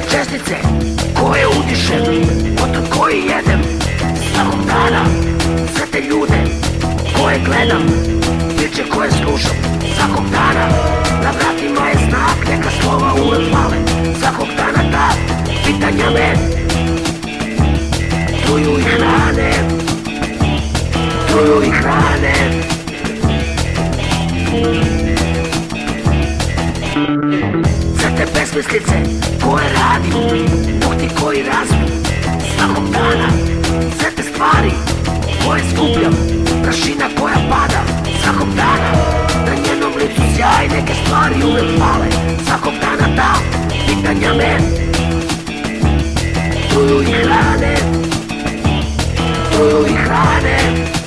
Sve čestice koje udišem Potom koji jedem Svakog dana. Sve te ljude koje gledam Priče koje slušam Svakog dana besmislice koje radim Nokti koji razum Svakog dana Sve te stvari koje skupljam Prašina koja pada. Svakog dana Na njenom licu sjaj Neke stvari uvek pale. Svakog dana ta pitanja me Truju i hrane Truju i hrane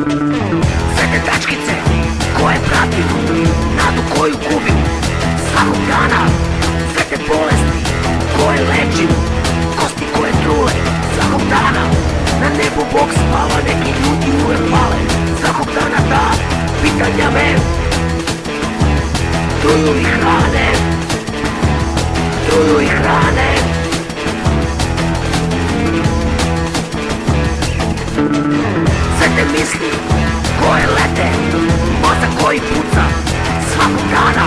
Sve te tačkice koje pratim Nadu koju gubim Svakog dana. Sve te bolesti koje lečim Kosti koje trule Svakog dana. Na nebu Bog spava Neki ljudi uvek pale Svakog dana ta pitanja me Truju i hrane Truju i hrane koje lete, mozak koji puca Svakog dana,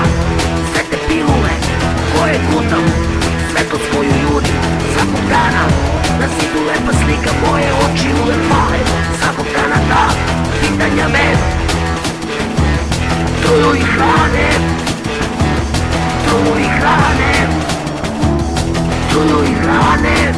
sve te pilule koje gutam Svetlost koju ljudi, svakog dana Na zidu lepa slika, moje oči uvek pale. Svakog dana ta pitanja me Truju i hrane. Truju i hrane. Truju i hrane.